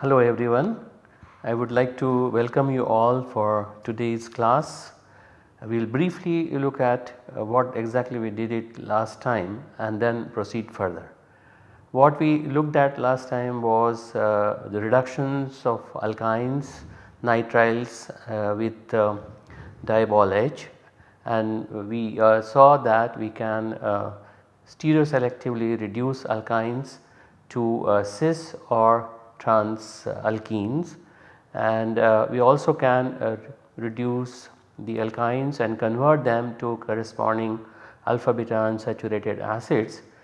Hello everyone. I would like to welcome you all for today's class. We will briefly look at uh, what exactly we did it last time and then proceed further. What we looked at last time was uh, the reductions of alkynes, nitriles uh, with uh, H. And we uh, saw that we can uh, stereoselectively reduce alkynes to cis or trans alkenes. And uh, we also can uh, reduce the alkynes and convert them to corresponding alpha beta unsaturated acids. uh,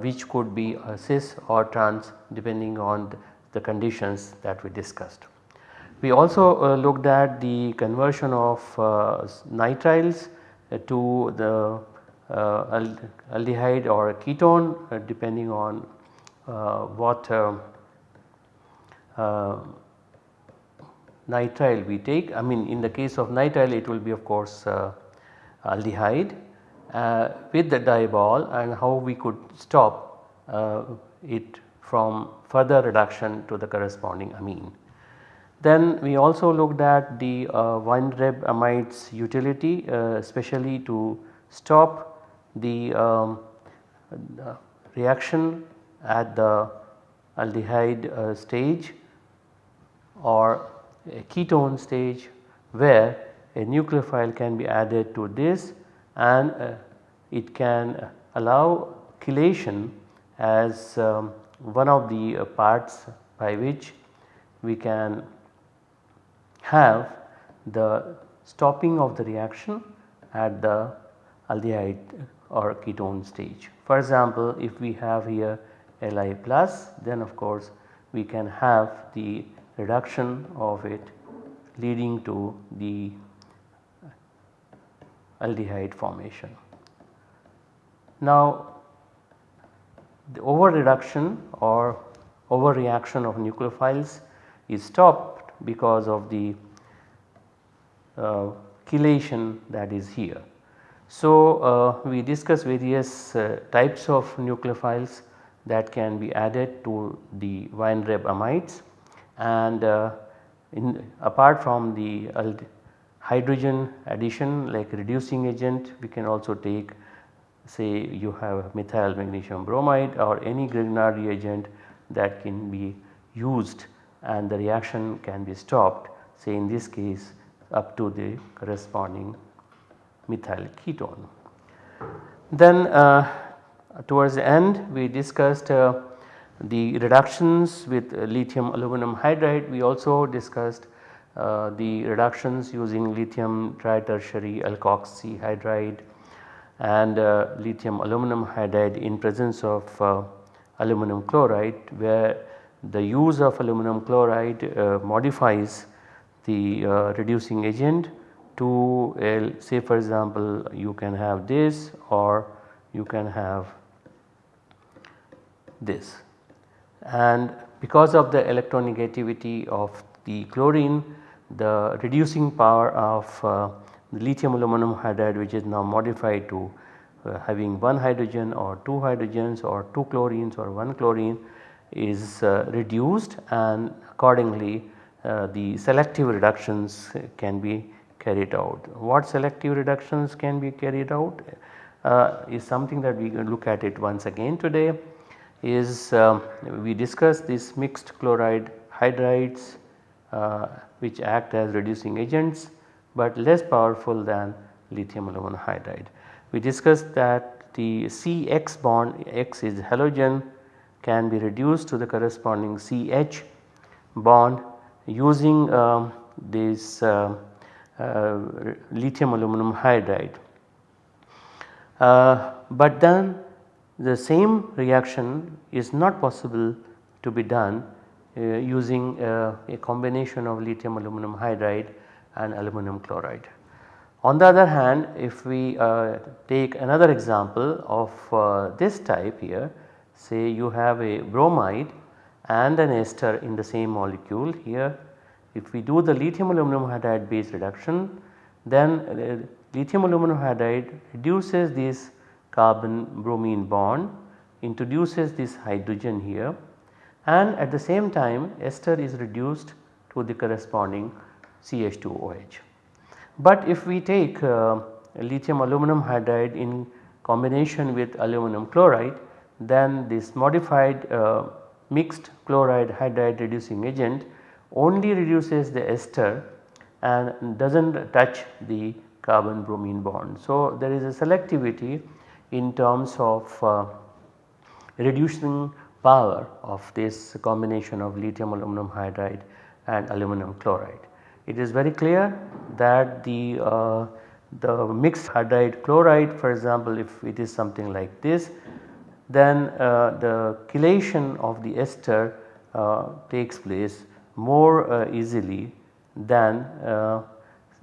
which could be cis or trans depending on the conditions that we discussed. We also uh, looked at the conversion of uh, nitriles uh, to the aldehyde or ketone depending on what nitrile we take I mean in the case of nitrile it will be of course uh, aldehyde uh, with the DIBAL and how we could stop uh, it from further reduction to the corresponding amine. Then we also looked at the uh, Weinreb amides utility uh, especially to stop the um, reaction at the aldehyde uh, stage or a ketone stage where a nucleophile can be added to this and uh, it can allow chelation as um, one of the uh, parts by which we can have the stopping of the reaction at the aldehyde or ketone stage. For example, if we have here Li plus then of course we can have the reduction of it leading to the aldehyde formation. Now the over reduction or overreaction of nucleophiles is stopped because of the uh, chelation that is here. So uh, we discuss various uh, types of nucleophiles that can be added to the Weinreb amides and uh, in apart from the hydrogen addition like reducing agent we can also take say you have methyl magnesium bromide or any Grignard reagent that can be used and the reaction can be stopped say in this case up to the corresponding methyl ketone. Then uh, towards the end we discussed uh, the reductions with lithium aluminum hydride we also discussed uh, the reductions using lithium tritertiary alkoxy hydride and uh, lithium aluminum hydride in presence of uh, aluminum chloride where the use of aluminum chloride uh, modifies the uh, reducing agent to say for example you can have this or you can have this. And because of the electronegativity of the chlorine the reducing power of uh, lithium aluminum hydride which is now modified to uh, having one hydrogen or two hydrogens or two chlorines or one chlorine is uh, reduced and accordingly uh, the selective reductions can be carried out. What selective reductions can be carried out uh, is something that we can look at it once again today is uh, we discuss this mixed chloride hydrides which act as reducing agents but less powerful than lithium aluminum hydride. We discussed that the CX bond X is halogen can be reduced to the corresponding CH bond using um, this uh, uh, lithium aluminum hydride. Uh, but then the same reaction is not possible to be done uh, using uh, a combination of lithium aluminum hydride and aluminum chloride. On the other hand if we uh, take another example of uh, this type here say you have a bromide and an ester in the same molecule here. If we do the lithium aluminum hydride base reduction then uh, lithium aluminum hydride reduces this carbon bromine bond introduces this hydrogen here and at the same time ester is reduced to the corresponding CH2OH. But if we take uh, lithium aluminum hydride in combination with aluminum chloride then this modified uh, mixed chloride hydride reducing agent only reduces the ester and does not touch the carbon bromine bond. So, there is a selectivity in terms of uh, reducing power of this combination of lithium aluminum hydride and aluminum chloride. It is very clear that the, uh, the mixed hydride chloride for example if it is something like this then uh, the chelation of the ester uh, takes place more uh, easily than uh,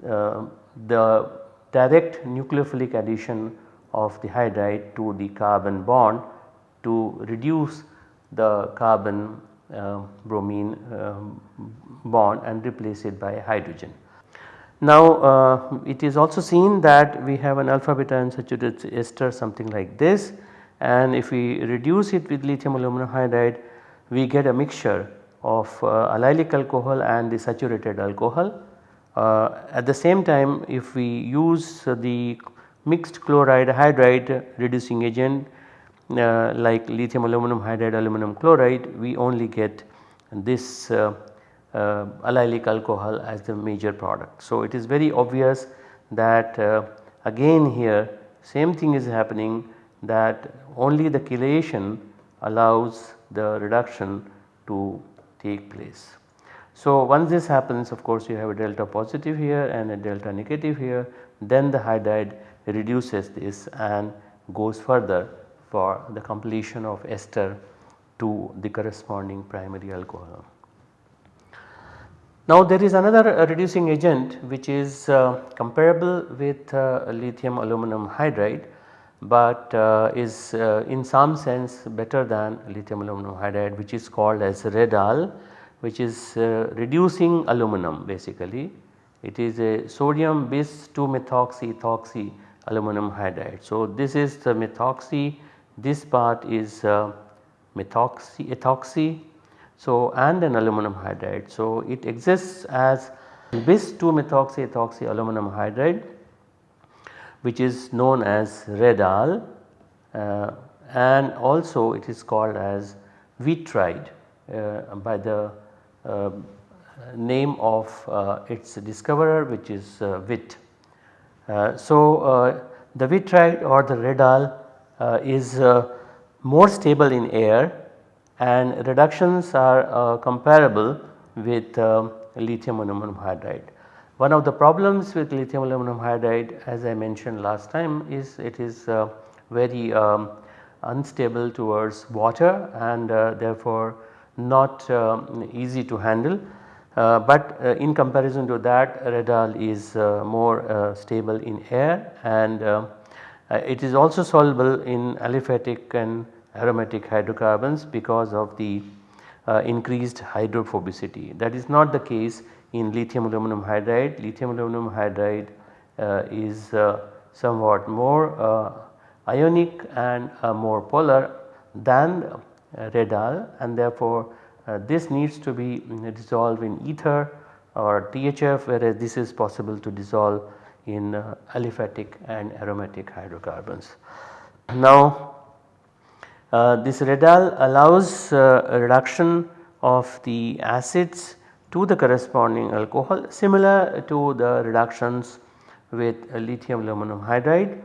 uh, the direct nucleophilic addition of the hydride to the carbon bond to reduce the carbon uh, bromine um, bond and replace it by hydrogen. Now uh, it is also seen that we have an alpha beta unsaturated ester something like this and if we reduce it with lithium aluminum hydride we get a mixture of uh, allylic alcohol and the saturated alcohol. Uh, at the same time if we use the mixed chloride hydride reducing agent uh, like lithium aluminum hydride aluminum chloride we only get this uh, uh, allylic alcohol as the major product. So, it is very obvious that uh, again here same thing is happening that only the chelation allows the reduction to take place. So, once this happens of course you have a delta positive here and a delta negative here then the hydride reduces this and goes further for the completion of ester to the corresponding primary alcohol. Now there is another uh, reducing agent which is uh, comparable with uh, lithium aluminum hydride but uh, is uh, in some sense better than lithium aluminum hydride which is called as Red-Al which is uh, reducing aluminum basically. It is a sodium bis 2 methoxy ethoxy aluminum hydride. So, this is the methoxy this part is uh, methoxy ethoxy so and an aluminum hydride. So, it exists as bis 2 methoxy ethoxy aluminum hydride which is known as Red-Al uh, and also it is called as Vitride uh, by the uh, name of uh, its discoverer which is uh, Witt. So, the Vitride or the Red-Al is more stable in air and reductions are comparable with lithium aluminum hydride. One of the problems with lithium aluminum hydride as I mentioned last time is it is uh, very um, unstable towards water and uh, therefore not um, easy to handle. Uh, but uh, in comparison to that Red-Al is uh, more uh, stable in air and it is also soluble in aliphatic and aromatic hydrocarbons because of the increased hydrophobicity. That is not the case in lithium aluminum hydride. Lithium aluminum hydride uh, is uh, somewhat more uh, ionic and more polar than Red-Al and therefore this needs to be dissolved in ether or THF whereas this is possible to dissolve in uh, aliphatic and aromatic hydrocarbons. Now uh, this Red-Al allows uh, reduction of the acids to the corresponding alcohol similar to the reductions with lithium aluminum hydride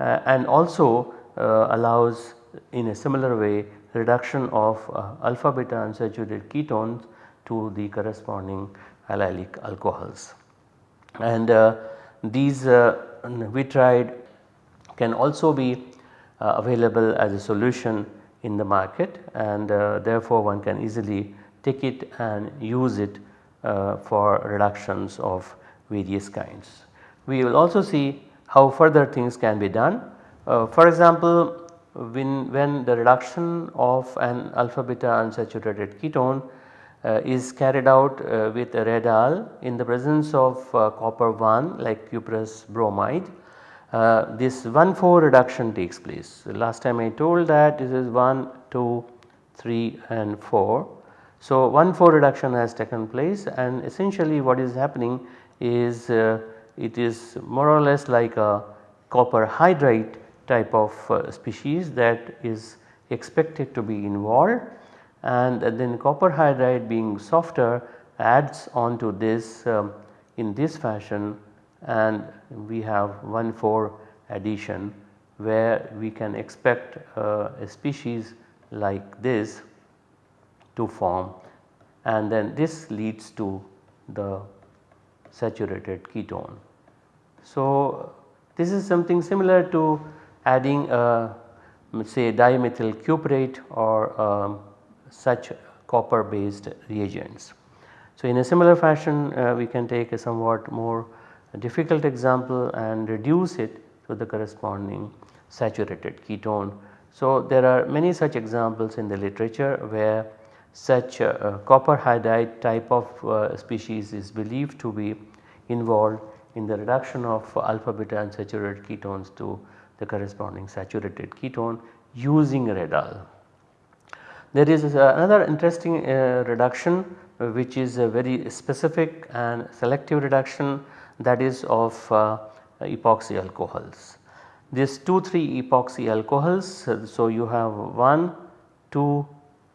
uh, and also uh, allows in a similar way reduction of uh, alpha beta unsaturated ketones to the corresponding allylic alcohols. And these uh, vitride can also be uh, available as a solution in the market and therefore one can easily take it and use it uh, for reductions of various kinds. We will also see how further things can be done. Uh, for example, when, when the reduction of an alpha beta unsaturated ketone uh, is carried out uh, with a Red-Al in the presence of uh, copper 1 like cuprous bromide uh, this 1 4 reduction takes place. last time I told that this is 1 2 3 and 4. So 1 4 reduction has taken place and essentially what is happening is uh, it is more or less like a copper hydride type of uh, species that is expected to be involved and then copper hydride being softer adds on to this um, in this fashion and we have 1 4 addition where we can expect uh, a species like this to form and then this leads to the saturated ketone. So, this is something similar to adding a say dimethyl cuprate or um, such copper based reagents. So, in a similar fashion uh, we can take a somewhat more difficult example and reduce it to the corresponding saturated ketone. So, there are many such examples in the literature where such uh, copper hydride type of uh, species is believed to be involved in the reduction of alpha beta unsaturated ketones to the corresponding saturated ketone using Red-Al. There is another interesting uh, reduction uh, which is a very specific and selective reduction that is of uh, epoxy alcohols. These 2 3 epoxy alcohols uh, so you have 1, 2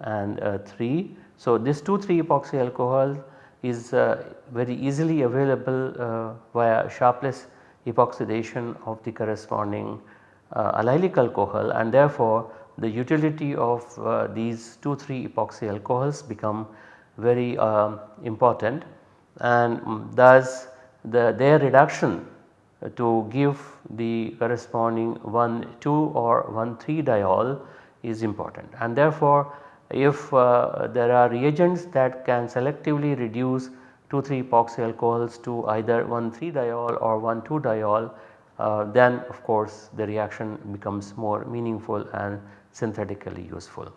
and uh, 3. So this 2 3 epoxy alcohol is uh, very easily available uh, via Sharpless epoxidation of the corresponding uh, allylic alcohol and therefore the utility of uh, these 2 3 epoxy alcohols become very um, important. And um, thus the their reduction to give the corresponding 1 2 or 1 3 diol is important. And therefore if uh, there are reagents that can selectively reduce 2 3 epoxy alcohols to either 1 3 diol or 1 2 diol uh, then of course the reaction becomes more meaningful and synthetically useful.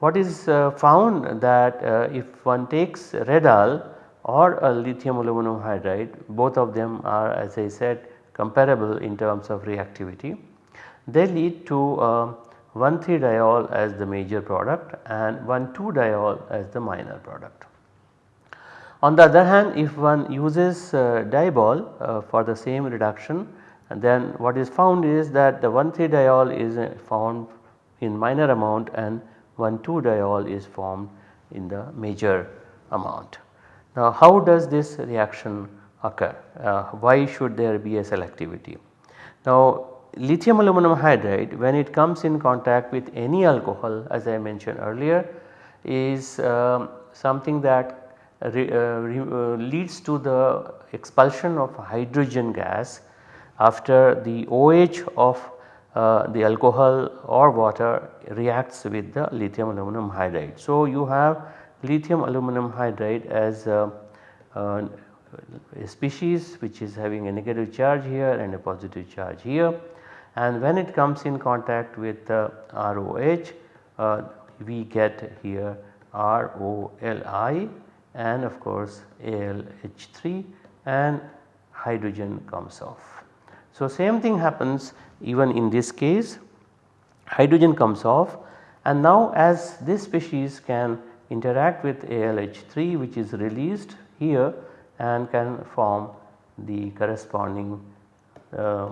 What is uh, found that uh, if one takes Red-Al or a lithium aluminum hydride both of them are as I said comparable in terms of reactivity. They lead to uh, 1,3-diol as the major product and 1,2-diol as the minor product. On the other hand if one uses uh, DIBAL uh, for the same reduction then what is found is that the 1,3-diol is uh, found in minor amount and 1,2-diol is formed in the major amount. Now how does this reaction occur? Uh, why should there be a selectivity? Now lithium aluminum hydride when it comes in contact with any alcohol as I mentioned earlier is um, something that re, uh, re, uh, leads to the expulsion of hydrogen gas after the OH of uh, the alcohol or water reacts with the lithium aluminum hydride. So, you have lithium aluminum hydride as a, a species which is having a negative charge here and a positive charge here and when it comes in contact with the ROH uh, we get here ROLI and of course ALH3 and hydrogen comes off. So same thing happens even in this case hydrogen comes off and now as this species can interact with ALH3 which is released here and can form the corresponding uh,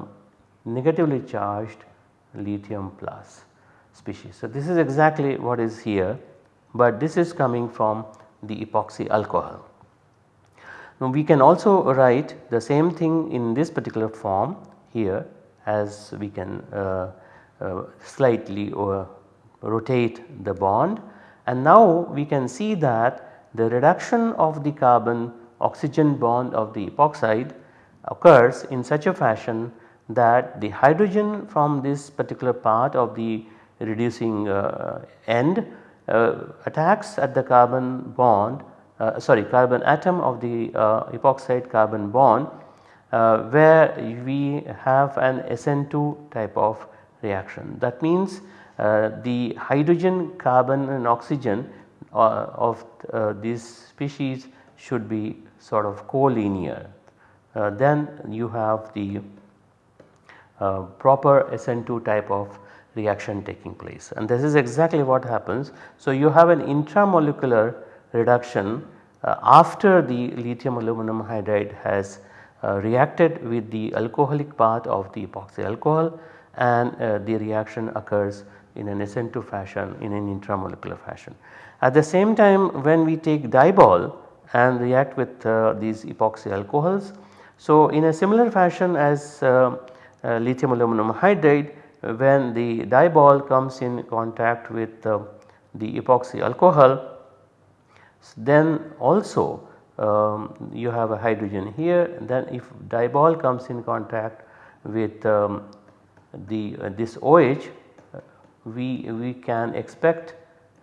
negatively charged lithium plus species. So, this is exactly what is here, but this is coming from the epoxy alcohol. Now, we can also write the same thing in this particular form here as we can uh, uh, slightly uh, rotate the bond. And now we can see that the reduction of the carbon oxygen bond of the epoxide occurs in such a fashion that the hydrogen from this particular part of the reducing uh, end uh, attacks at the carbon bond uh, sorry carbon atom of the epoxide carbon bond where we have an SN2 type of reaction. That means uh, the hydrogen, carbon and oxygen uh, of uh, these species should be sort of collinear. Uh, then you have the uh, proper SN2 type of reaction taking place and this is exactly what happens. So, you have an intramolecular reduction uh, after the lithium aluminum hydride has uh, reacted with the alcoholic part of the epoxy alcohol and uh, the reaction occurs in an SN2 fashion in an intramolecular fashion. At the same time when we take DIBAL and react with uh, these epoxy alcohols. So, in a similar fashion as uh, uh, lithium aluminum hydride when the DIBAL comes in contact with the epoxy alcohol then also um, you have a hydrogen here then if DIBAL comes in contact with um, the uh, this OH we, we can expect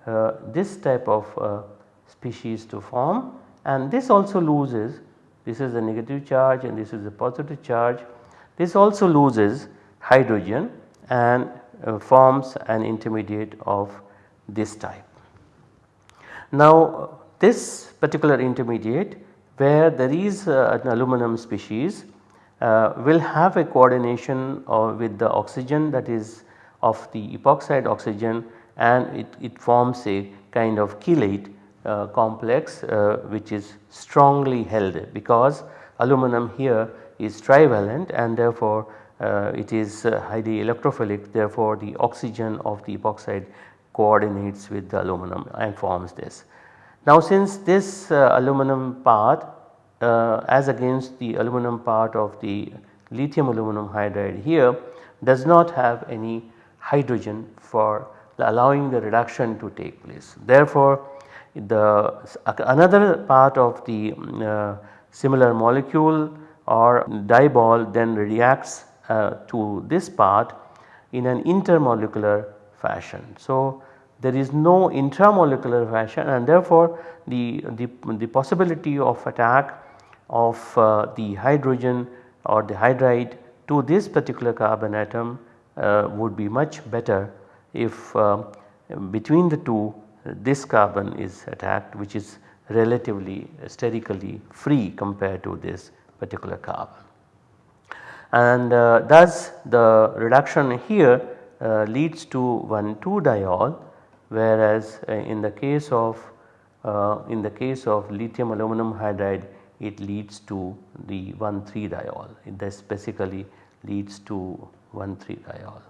uh, this type of uh, species to form and this also loses this is a negative charge and this is a positive charge this also loses hydrogen and uh, forms an intermediate of this type. Now this particular intermediate where there is uh, an aluminum species uh, will have a coordination with the oxygen that is of the epoxide oxygen and it, it forms a kind of chelate uh, complex uh, which is strongly held because aluminum here is trivalent and therefore uh, it is uh, highly electrophilic therefore the oxygen of the epoxide coordinates with the aluminum and forms this. Now since this uh, aluminum part uh, as against the aluminum part of the lithium aluminum hydride here does not have any hydrogen for allowing the reduction to take place. Therefore, the another part of the uh, similar molecule or DIBAL then reacts uh, to this part in an intermolecular fashion. So, there is no intramolecular fashion and therefore the, the, the possibility of attack of uh, the hydrogen or the hydride to this particular carbon atom uh, would be much better if uh, between the two this carbon is attacked which is relatively sterically free compared to this particular carbon. And uh, thus the reduction here uh, leads to 1 2 diol whereas uh, in the case of uh, in the case of lithium aluminum hydride it leads to the 1 3 diol this basically leads to 1 3 diol.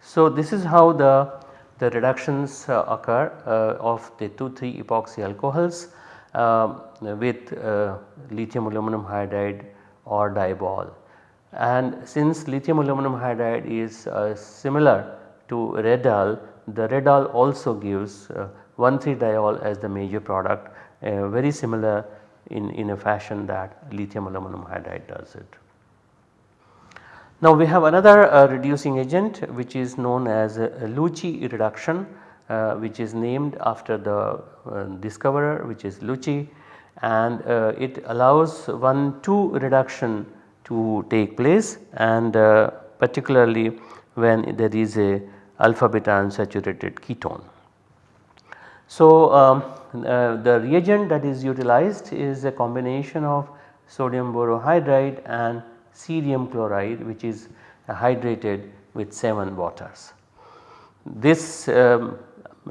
So, this is how the, the reductions uh, occur uh, of the 2,3 epoxy alcohols uh, with uh, lithium aluminum hydride or DIBAL. And since lithium aluminum hydride is uh, similar to Red-Al, the Red-Al also gives 1,3-diol as the major product very similar in, in a fashion that lithium aluminum hydride does it. Now we have another uh, reducing agent which is known as uh, Luche reduction uh, which is named after the uh, discoverer which is Luche and uh, it allows 1 2 reduction to take place and uh, particularly when there is a alpha beta unsaturated ketone. So um, the reagent that is utilized is a combination of sodium borohydride and cerium chloride which is hydrated with 7 waters. This um,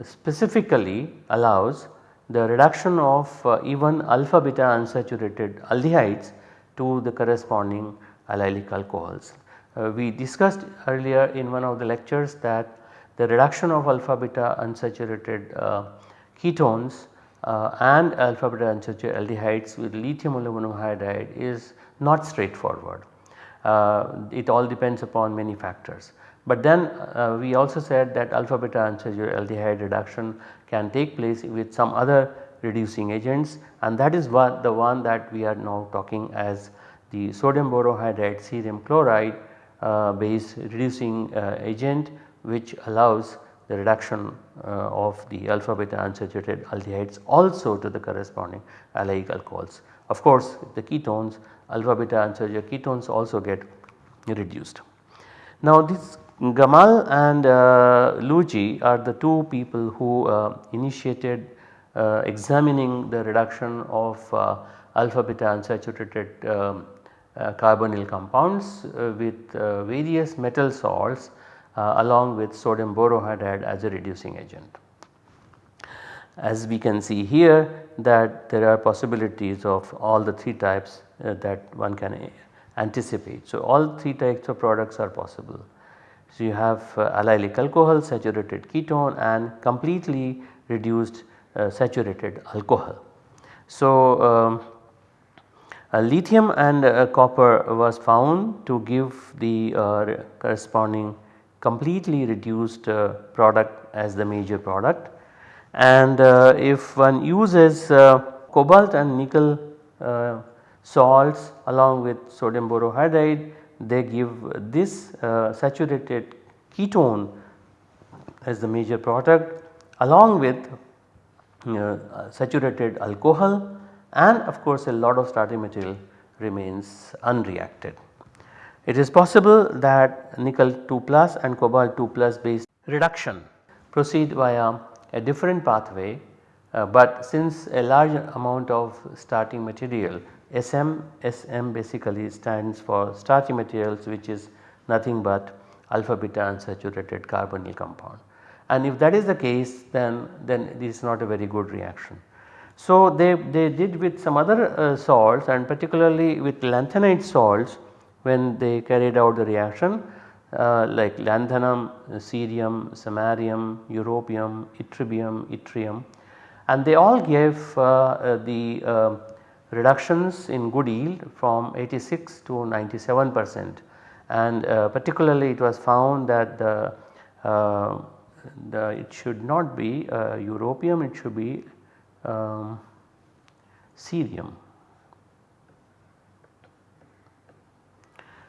specifically allows the reduction of uh, even alpha beta unsaturated aldehydes to the corresponding allylic alcohols. Uh, we discussed earlier in one of the lectures that the reduction of alpha beta unsaturated uh, ketones uh, and alpha beta unsaturated aldehydes with lithium aluminum hydride is not straightforward uh, it all depends upon many factors. But then uh, we also said that alpha beta unsaturated aldehyde reduction can take place with some other reducing agents and that is what the one that we are now talking as the sodium borohydride cerium chloride uh, based reducing uh, agent which allows the reduction uh, of the alpha beta unsaturated aldehydes also to the corresponding allylic alcohols. Of course the ketones alpha beta unsaturated ketones also get reduced. Now this Gemal and uh, Luche are the two people who uh, initiated examining the reduction of uh, alpha beta unsaturated um, uh, carbonyl compounds uh, with various metal salts along with sodium borohydride as a reducing agent. As we can see here that there are possibilities of all the 3 types that one can anticipate. So, all 3 types of products are possible. So, you have uh, allylic alcohol, saturated ketone and completely reduced uh, saturated alcohol. So, um, uh, lithium and uh, copper was found to give the uh, corresponding completely reduced uh, product as the major product and if one uses cobalt and nickel salts along with sodium borohydride they give this uh, saturated ketone as the major product along with uh, saturated alcohol and of course a lot of starting material remains unreacted. It is possible that nickel 2 plus and cobalt 2 plus based reduction proceed via a different pathway, uh, but since a large amount of starting material SM, SM basically stands for starchy materials which is nothing but alpha beta unsaturated carbonyl compound. And if that is the case then, then this is not a very good reaction. So they, they did with some other uh, salts and particularly with lanthanide salts when they carried out the reaction uh, like lanthanum, cerium, samarium, europium, ytterbium, yttrium and they all gave uh, uh the uh, reductions in good yield from 86 to 97 percent and uh, particularly it was found that the, the it should not be uh, europium it should be um, cerium.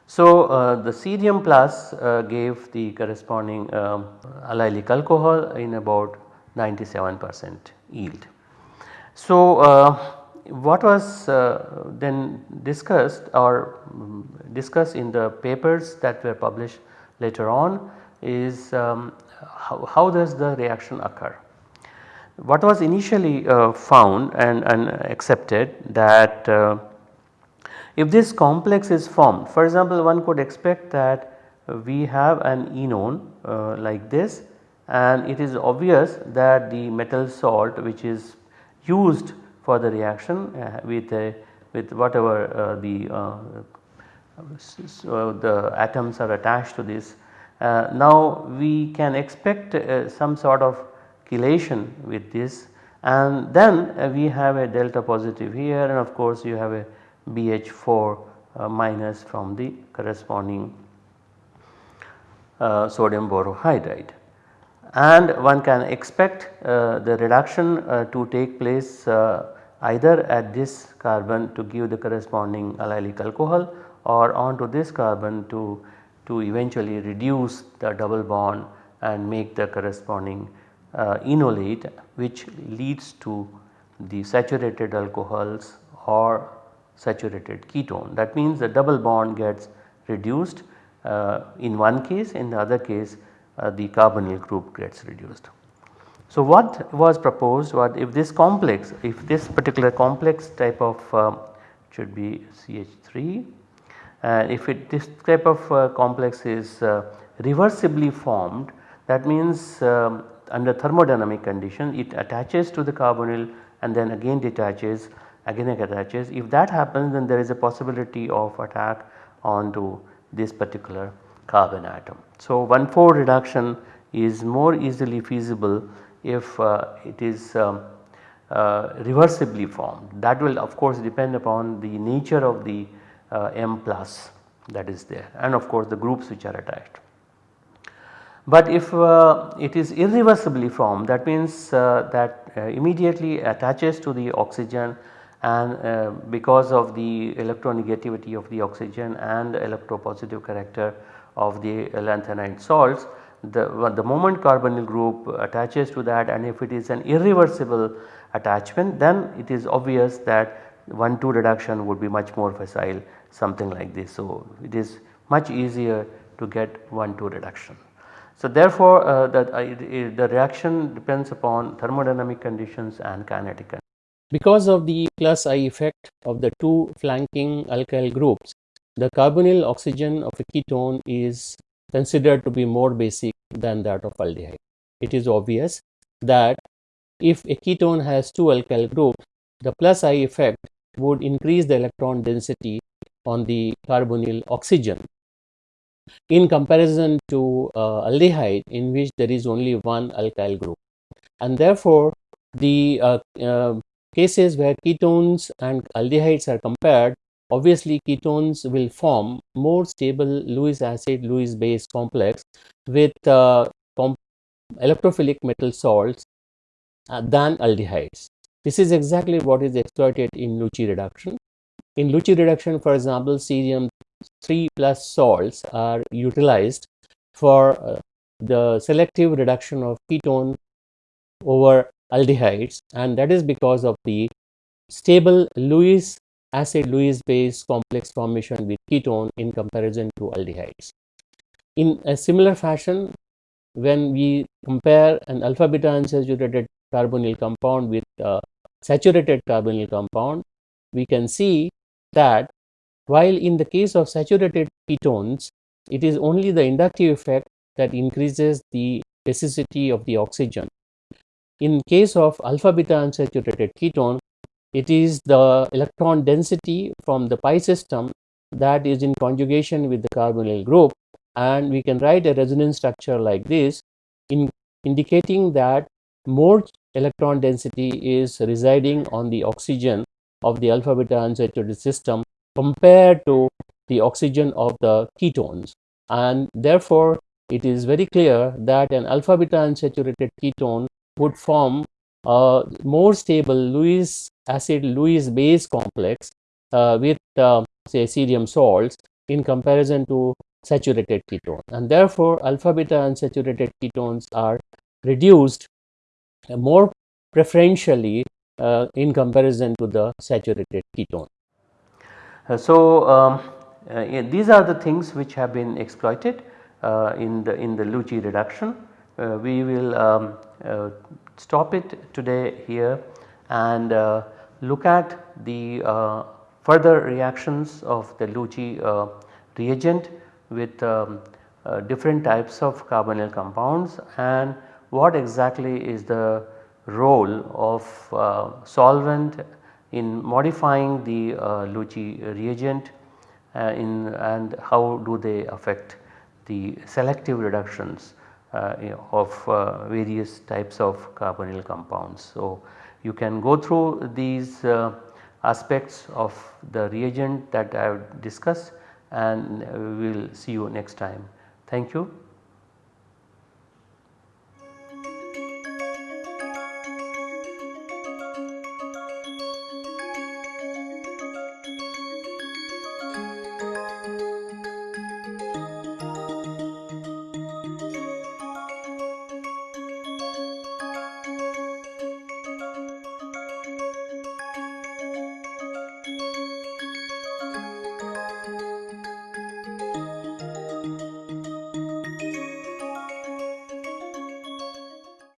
So, uh, the cerium plus uh, gave the corresponding um, allylic alcohol in about 97 percent yield. So, uh, what was uh, then discussed or um, discussed in the papers that were published later on is um, how, how, does the reaction occur. What was initially uh, found and, and, accepted that uh, if this complex is formed for example one could expect that we have an enone uh, like this and it is obvious that the metal salt which is used for the reaction uh, with a, with whatever uh, the so uh, the atoms are attached to this. Now we can expect some sort of chelation with this. And then we have a delta positive here. And of course you have a BH4 uh, minus from the corresponding uh, sodium borohydride and one can expect uh, the reduction to take place either at this carbon to give the corresponding allylic alcohol or onto this carbon to, to eventually reduce the double bond and make the corresponding uh, enolate which leads to the saturated alcohols or saturated ketone. That means the double bond gets reduced uh, in one case in the other case uh, the carbonyl group gets reduced. So, what was proposed what if this complex if this particular complex type of uh, should be CH3 if it this type of uh, complex is uh, reversibly formed that means um, under thermodynamic condition it attaches to the carbonyl and then again detaches again it attaches if that happens then there is a possibility of attack onto this particular carbon atom. So, 1 4 reduction is more easily feasible if uh, it is um, uh, reversibly formed that will of course depend upon the nature of the M plus that is there and of course the groups which are attached. But if uh, it is irreversibly formed that means uh, that uh, immediately attaches to the oxygen and because of the electronegativity of the oxygen and electropositive character of the lanthanide salts the, the moment carbonyl group attaches to that and if it is an irreversible attachment then it is obvious that 1 2 reduction would be much more facile something like this. So, it is much easier to get 1 2 reduction. So therefore, uh, the, uh, the reaction depends upon thermodynamic conditions and kinetic conditions. Because of the plus I effect of the two flanking alkyl groups, the carbonyl oxygen of a ketone is considered to be more basic than that of aldehyde. It is obvious that if a ketone has two alkyl groups, the plus I effect would increase the electron density on the carbonyl oxygen in comparison to uh, aldehyde in which there is only one alkyl group. And therefore, the uh, uh, cases where ketones and aldehydes are compared, obviously ketones will form more stable Lewis acid Lewis base complex with uh, electrophilic metal salts uh, than aldehydes. This is exactly what is exploited in Luche reduction. In Luche reduction, for example, cerium 3 plus salts are utilized for uh, the selective reduction of ketone over aldehydes and that is because of the stable Lewis acid Lewis base complex formation with ketone in comparison to aldehydes. In a similar fashion, when we compare an alpha beta unsaturated carbonyl compound with a saturated carbonyl compound, we can see that while in the case of saturated ketones, it is only the inductive effect that increases the basicity of the oxygen. In case of alpha beta unsaturated ketone, it is the electron density from the pi system that is in conjugation with the carbonyl group and we can write a resonance structure like this in indicating that more electron density is residing on the oxygen of the alpha beta unsaturated system compared to the oxygen of the ketones. And therefore it is very clear that an alpha beta unsaturated ketone would form a more stable Lewis acid Lewis base complex uh, with uh, say cerium salts in comparison to saturated ketone. And therefore alpha beta unsaturated ketones are reduced more preferentially uh, in comparison to the saturated ketone. Uh, so, um, uh, these are the things which have been exploited uh, in the in the Luche reduction. we will um, stop it today here and look at the further reactions of the Luche reagent with um, uh, different types of carbonyl compounds and what exactly is the role of uh, solvent in modifying the uh, Luche reagent uh, in and how do they affect the selective reductions uh, of uh, various types of carbonyl compounds. So, you can go through these uh, aspects of the reagent that I have discussed and we will see you next time. Thank you.